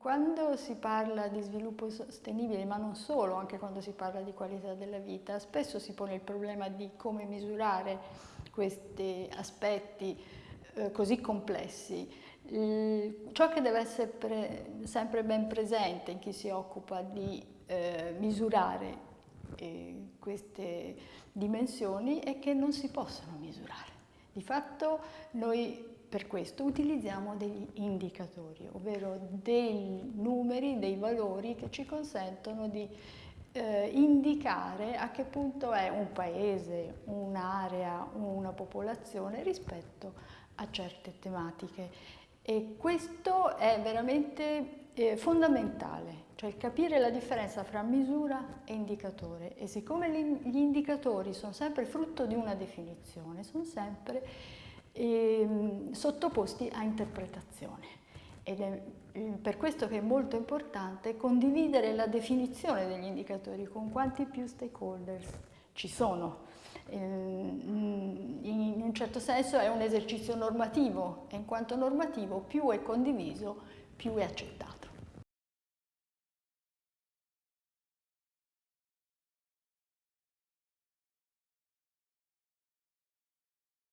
Quando si parla di sviluppo sostenibile, ma non solo, anche quando si parla di qualità della vita, spesso si pone il problema di come misurare questi aspetti eh, così complessi. Il, ciò che deve essere sempre ben presente in chi si occupa di eh, misurare eh, queste dimensioni è che non si possono misurare. Di fatto noi per questo utilizziamo degli indicatori, ovvero dei numeri, dei valori che ci consentono di eh, indicare a che punto è un paese, un'area, una popolazione rispetto a certe tematiche. E questo è veramente eh, fondamentale, cioè capire la differenza fra misura e indicatore. E siccome gli indicatori sono sempre frutto di una definizione, sono sempre ehm, sottoposti a interpretazione. Ed è eh, per questo che è molto importante condividere la definizione degli indicatori con quanti più stakeholders ci sono. Ehm, in un certo senso è un esercizio normativo e in quanto normativo più è condiviso più è accettato.